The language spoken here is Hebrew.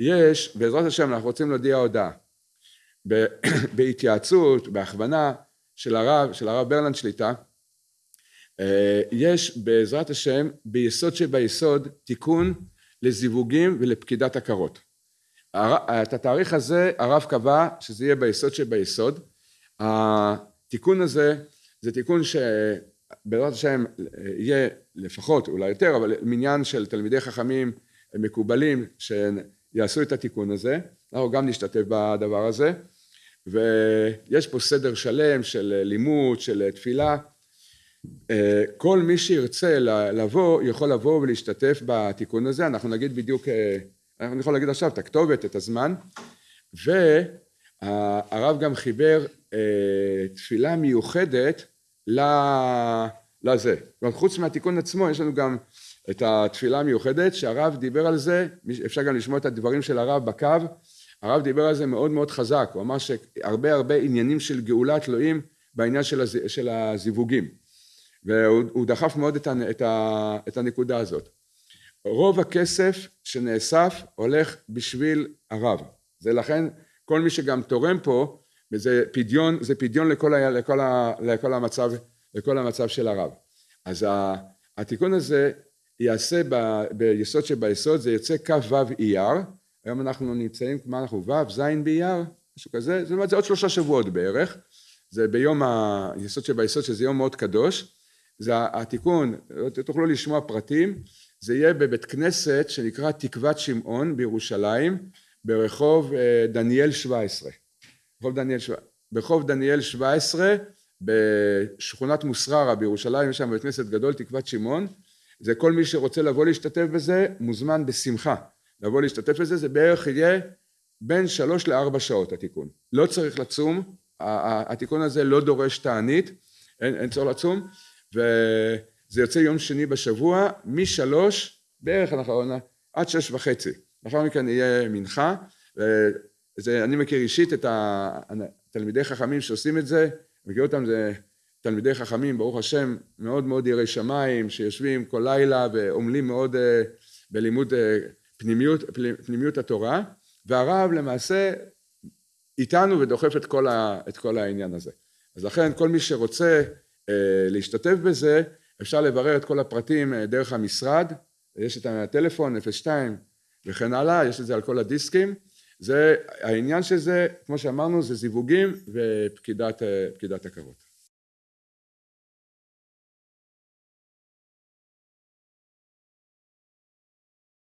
יש, בעזרת השם אנחנו רוצים להודיע הודעה. בהתייעצות, בהכוונה של הרב, של הרב ברלנד שליטה, אה, יש בעזרת השם ביסוד שביסוד תיקון לזיווגים ולפקידת עקרות. את התאריך הזה הרב קבע שזה יהיה ביסוד שביסוד. התיקון הזה זה תיקון שבעזרת השם יהיה לפחות אולי יותר אבל מניין של תלמידי חכמים מקובלים שיעשו את התיקון הזה. אנחנו גם נשתתף בדבר הזה. ויש פה סדר שלם של לימוד של תפילה. כל מי שירצה לבוא יכול לבוא ולהשתתף בתיקון הזה. אנחנו נגיד בדיוק אני יכול להגיד עכשיו את הכתובת את הזמן. והרב גם חיבר תפילה מיוחדת לזה חוץ מהתיקון עצמו יש לנו גם את התפילה המיוחדת שהרב דיבר על זה אפשר גם לשמוע את הדברים של הרב בקו. הרב דיבר על זה מאוד מאוד חזק הוא אמר שהרבה הרבה עניינים של גאולה תלויים בעניין של הזיווגים. והוא דחף מאוד את הנקודה הזאת. רוב הכסף שנאסף הולך בשביל הרב. זה לכן כל מי שגם תורם פה וזה פדיון זה פדיון לכל, לכל, לכל, המצב, לכל המצב של הרב. אז התיקון הזה יעשה ב, ביסוד שביסוד זה יוצא כ"ו אייר. היום אנחנו נמצאים מה אנחנו ו' ז' באייר? משהו כזה. זאת אומרת זה עוד שלושה שבועות בערך. זה ביום היסוד שביסוד שזה יום מאוד קדוש. זה התיקון תוכלו לשמוע פרטים. זה יהיה בבית כנסת שנקרא תקוות שמעון בירושלים ברחוב דניאל 17 ברחוב דניאל, ברחוב דניאל 17 בשכונת מוסררה בירושלים יש שם בית כנסת גדול תקוות שמעון. זה כל מי שרוצה לבוא להשתתף בזה מוזמן בשמחה. לבוא להשתתף בזה זה בערך יהיה בין שלוש לארבע שעות התיקון. לא צריך לצום. התיקון הזה לא דורש תענית. אין, אין צורך לצום. וזה יוצא יום שני בשבוע משלוש בערך אנחנו עד שש וחצי. לאחר מכן יהיה מנחה. וזה אני מכיר אישית את התלמידי חכמים שעושים את זה מכיר אותם זה תלמידי חכמים ברוך השם מאוד מאוד יראי שמיים שיושבים כל לילה ועמלים מאוד בלימוד פנימיות, פנימיות התורה. והרב למעשה איתנו ודוחף את כל, ה, את כל העניין הזה. אז לכן כל מי שרוצה להשתתף בזה אפשר לברר את כל הפרטים דרך המשרד. יש את הטלפון 02 וכן הלאה יש את זה על כל הדיסקים זה העניין שזה כמו שאמרנו זה זיווגים ופקידת עקרות